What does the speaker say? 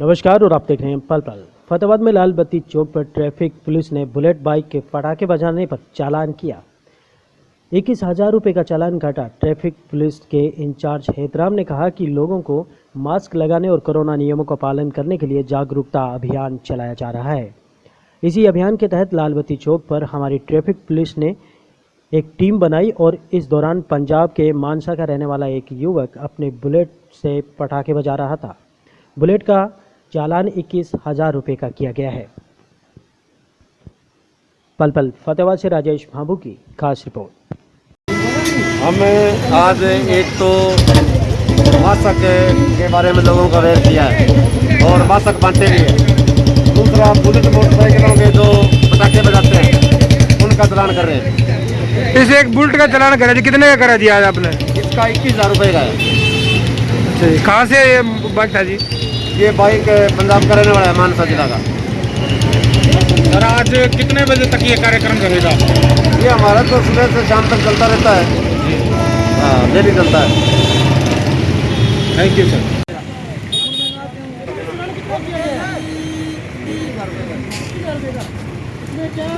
नमस्कार, और आप देख रहे हैं पल पल। फतेहाबाद में लाल बत्ती चौक पर ट्रैफ़िक पुलिस ने बुलेट बाइक के पटाखे बजाने पर चालान किया। इक्कीस हज़ार रुपये का चालान काटा ट्रैफ़िक पुलिस के इंचार्ज हेतराम ने कहा कि लोगों को मास्क लगाने और कोरोना नियमों का पालन करने के लिए जागरूकता अभियान चलाया जा रहा है। इसी अभियान के तहत लालबत्ती चौक पर हमारी ट्रैफ़िक पुलिस ने एक टीम बनाई और इस दौरान पंजाब के मानसा का रहने वाला एक युवक अपने बुलेट से पटाखे बजा रहा था। बुलेट का चालान इक्कीस हज़ार रुपये का किया गया है। पल पल फतेहाबाद से राजेश भाभू की खास रिपोर्ट। हमें आज एक तो मास्क के बारे में लोगों को अवेयर किया है और मास्क बांटे भी है। दूसरा बुलेट मोटरसाइकिलों के जो पटाखे बजाते हैं उनका चलान कर रहे हैं। इस एक बुलेट का चलान करा जी कितने का करा दिया आज आपने? इसका इक्कीस हज़ार रुपये का है। कहाँ से ये बाइक था जी? ये बाइक पंजाब का रहने वाला है मानसा जिला का। सर आज कितने बजे तक ये कार्यक्रम रहेगा ये हमारा तो सुबह से शाम तक चलता रहता है। हाँ डेली चलता है। थैंक यू सर क्या